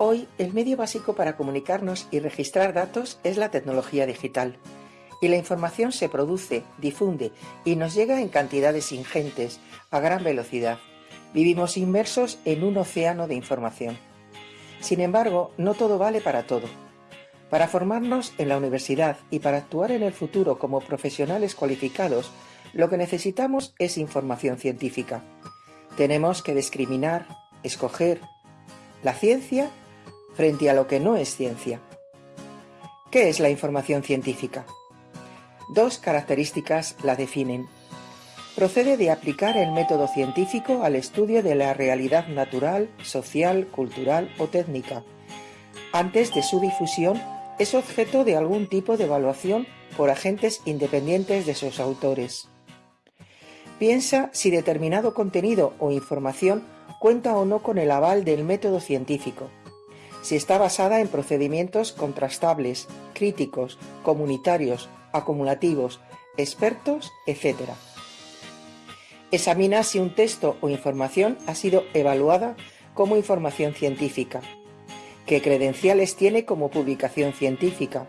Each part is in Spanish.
Hoy, el medio básico para comunicarnos y registrar datos es la tecnología digital. Y la información se produce, difunde y nos llega en cantidades ingentes, a gran velocidad. Vivimos inmersos en un océano de información. Sin embargo, no todo vale para todo. Para formarnos en la universidad y para actuar en el futuro como profesionales cualificados, lo que necesitamos es información científica. Tenemos que discriminar, escoger la ciencia frente a lo que no es ciencia. ¿Qué es la información científica? Dos características la definen. Procede de aplicar el método científico al estudio de la realidad natural, social, cultural o técnica. Antes de su difusión, es objeto de algún tipo de evaluación por agentes independientes de sus autores. Piensa si determinado contenido o información cuenta o no con el aval del método científico, si está basada en procedimientos contrastables, críticos, comunitarios, acumulativos, expertos, etc. Examina si un texto o información ha sido evaluada como información científica, qué credenciales tiene como publicación científica,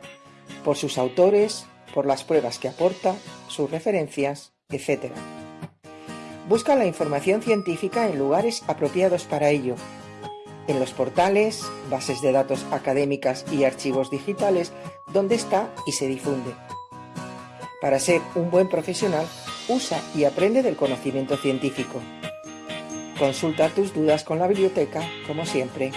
por sus autores, por las pruebas que aporta, sus referencias, etc. Busca la información científica en lugares apropiados para ello, en los portales, bases de datos académicas y archivos digitales donde está y se difunde. Para ser un buen profesional, usa y aprende del conocimiento científico. Consulta tus dudas con la biblioteca, como siempre,